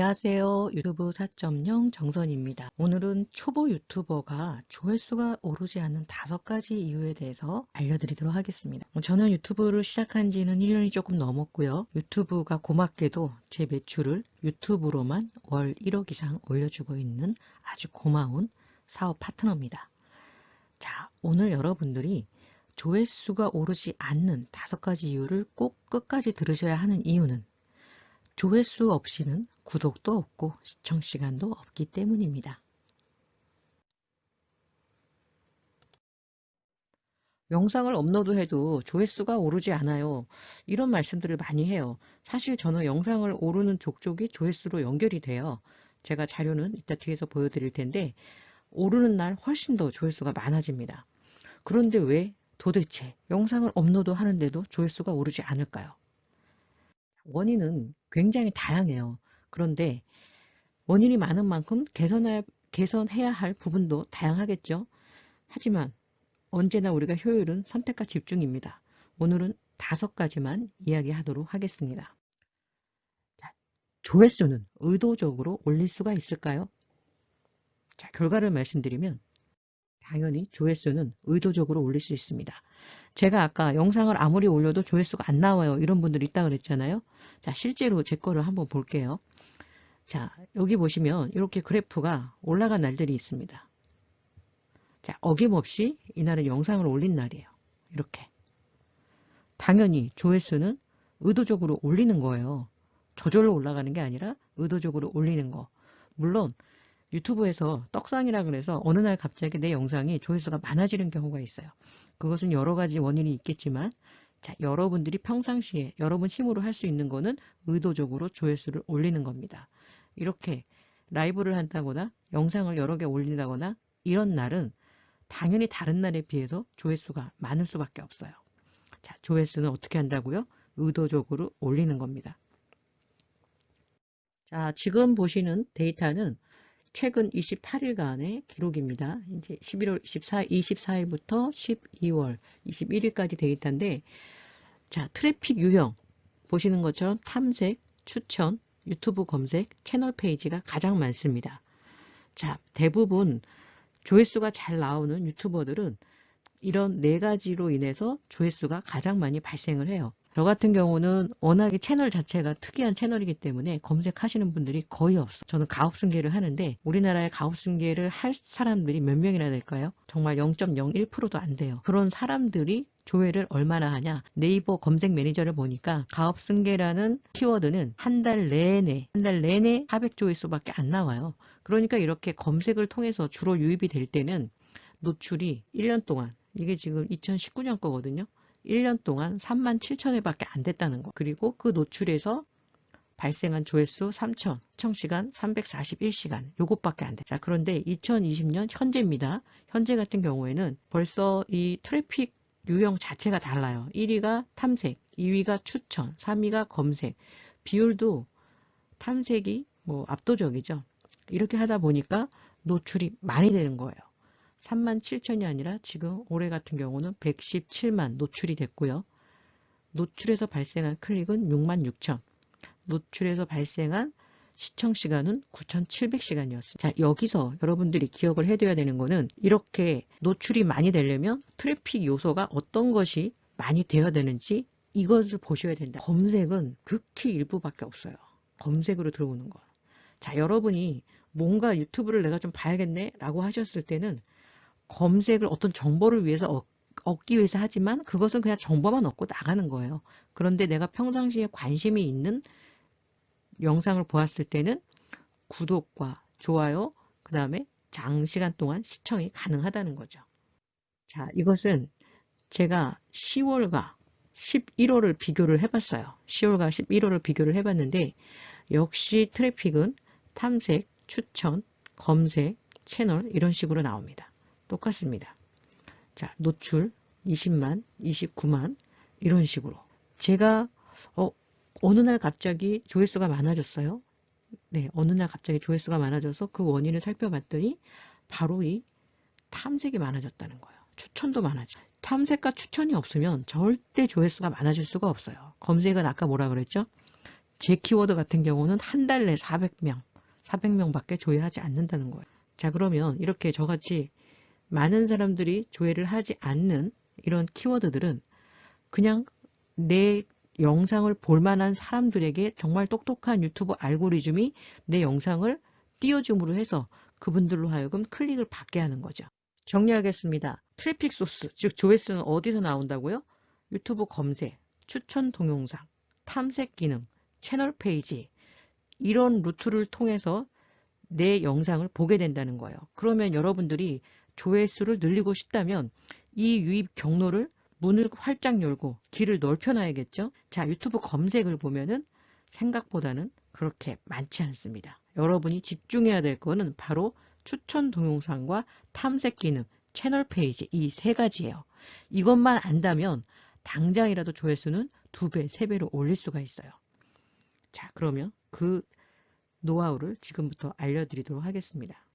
안녕하세요. 유튜브 4.0 정선입니다. 오늘은 초보 유튜버가 조회수가 오르지 않는 다섯 가지 이유에 대해서 알려드리도록 하겠습니다. 저는 유튜브를 시작한 지는 1년이 조금 넘었고요. 유튜브가 고맙게도 제 매출을 유튜브로만 월 1억 이상 올려주고 있는 아주 고마운 사업 파트너입니다. 자, 오늘 여러분들이 조회수가 오르지 않는 다섯 가지 이유를 꼭 끝까지 들으셔야 하는 이유는 조회수 없이는 구독도 없고 시청 시간도 없기 때문입니다. 영상을 업로드해도 조회수가 오르지 않아요. 이런 말씀들을 많이 해요. 사실 저는 영상을 오르는 족족이 조회수로 연결이 돼요. 제가 자료는 이따 뒤에서 보여드릴 텐데 오르는 날 훨씬 더 조회수가 많아집니다. 그런데 왜 도대체 영상을 업로드 하는데도 조회수가 오르지 않을까요? 원인은 굉장히 다양해요. 그런데 원인이 많은 만큼 개선해야, 개선해야 할 부분도 다양하겠죠. 하지만 언제나 우리가 효율은 선택과 집중입니다. 오늘은 다섯 가지만 이야기하도록 하겠습니다. 자, 조회수는 의도적으로 올릴 수가 있을까요? 자, 결과를 말씀드리면 당연히 조회수는 의도적으로 올릴 수 있습니다. 제가 아까 영상을 아무리 올려도 조회수가 안 나와요. 이런 분들 있다 그랬잖아요. 자, 실제로 제 거를 한번 볼게요. 자, 여기 보시면 이렇게 그래프가 올라간 날들이 있습니다. 자, 어김없이 이날은 영상을 올린 날이에요. 이렇게. 당연히 조회수는 의도적으로 올리는 거예요. 저절로 올라가는 게 아니라 의도적으로 올리는 거. 물론 유튜브에서 떡상이라 그래서 어느 날 갑자기 내 영상이 조회수가 많아지는 경우가 있어요. 그것은 여러 가지 원인이 있겠지만 자, 여러분들이 평상시에 여러분 힘으로 할 수 있는 거는 의도적으로 조회수를 올리는 겁니다. 이렇게 라이브를 한다거나 영상을 여러 개 올린다거나 이런 날은 당연히 다른 날에 비해서 조회수가 많을 수밖에 없어요. 자, 조회수는 어떻게 한다고요? 의도적으로 올리는 겁니다. 자, 지금 보시는 데이터는 최근 28일간의 기록입니다. 이제 11월 24, 24일부터 12월 21일까지 데이터인데, 자, 트래픽 유형. 보시는 것처럼 탐색, 추천, 유튜브 검색, 채널 페이지가 가장 많습니다. 자, 대부분 조회수가 잘 나오는 유튜버들은 이런 네 가지로 인해서 조회수가 가장 많이 발생을 해요. 저 같은 경우는 워낙에 채널 자체가 특이한 채널이기 때문에 검색하시는 분들이 거의 없어. 저는 가업승계를 하는데 우리나라에 가업승계를 할 사람들이 몇 명이나 될까요? 정말 0.01%도 안 돼요. 그런 사람들이 조회를 얼마나 하냐 네이버 검색 매니저를 보니까 가업 승계라는 키워드는 한 달 내내 한 달 내내 400조회수밖에 안 나와요. 그러니까 이렇게 검색을 통해서 주로 유입이 될 때는 노출이 1년 동안 이게 지금 2019년 거거든요. 1년 동안 3만 7천 회 밖에 안 됐다는 거. 그리고 그 노출에서 발생한 조회수 3천, 시청시간 341시간, 요것밖에 안 돼. 자, 그런데 2020년 현재입니다. 현재 같은 경우에는 벌써 이 트래픽 유형 자체가 달라요. 1위가 탐색, 2위가 추천, 3위가 검색. 비율도 탐색이 뭐 압도적이죠. 이렇게 하다 보니까 노출이 많이 되는 거예요. 3만 7천이 아니라 지금 올해 같은 경우는 117만 노출이 됐고요. 노출에서 발생한 클릭은 6만 6천. 노출에서 발생한 시청 시간은 9,700시간이었습니다. 자, 여기서 여러분들이 기억을 해둬야 되는 거는 이렇게 노출이 많이 되려면 트래픽 요소가 어떤 것이 많이 되어야 되는지 이것을 보셔야 된다. 검색은 극히 일부밖에 없어요. 검색으로 들어오는 거. 자, 여러분이 뭔가 유튜브를 내가 좀 봐야겠네 라고 하셨을 때는 검색을 어떤 정보를 위해서 얻기 위해서 하지만 그것은 그냥 정보만 얻고 나가는 거예요. 그런데 내가 평상시에 관심이 있는 영상을 보았을 때는 구독과 좋아요, 그 다음에 장시간 동안 시청이 가능하다는 거죠. 자, 이것은 제가 10월과 11월을 비교를 해봤어요. 10월과 11월을 비교를 해봤는데 역시 트래픽은 탐색, 추천, 검색, 채널 이런 식으로 나옵니다. 똑같습니다. 자, 노출 20만, 29만 이런 식으로 제가 어, 어느 날 갑자기 조회수가 많아졌어요. 네, 어느 날 갑자기 조회수가 많아져서 그 원인을 살펴봤더니 바로 이 탐색이 많아졌다는 거예요. 추천도 많아져. 탐색과 추천이 없으면 절대 조회수가 많아질 수가 없어요. 검색은 아까 뭐라 그랬죠? 제 키워드 같은 경우는 한 달 내 400명, 400명밖에 조회하지 않는다는 거예요. 자, 그러면 이렇게 저같이 많은 사람들이 조회를 하지 않는 이런 키워드들은 그냥 내 영상을 볼 만한 사람들에게 정말 똑똑한 유튜브 알고리즘이 내 영상을 띄워줌으로 해서 그분들로 하여금 클릭을 받게 하는 거죠. 정리하겠습니다. 트래픽 소스, 즉 조회수는 어디서 나온다고요? 유튜브 검색, 추천 동영상, 탐색 기능, 채널 페이지 이런 루트를 통해서 내 영상을 보게 된다는 거예요. 그러면 여러분들이 조회수를 늘리고 싶다면 이 유입 경로를 문을 활짝 열고 길을 넓혀놔야겠죠. 자, 유튜브 검색을 보면은 생각보다는 그렇게 많지 않습니다. 여러분이 집중해야 될 거는 바로 추천 동영상과 탐색 기능, 채널 페이지 이 세 가지예요. 이것만 안다면 당장이라도 조회수는 두 배, 세 배로 올릴 수가 있어요. 자, 그러면 그 노하우를 지금부터 알려드리도록 하겠습니다.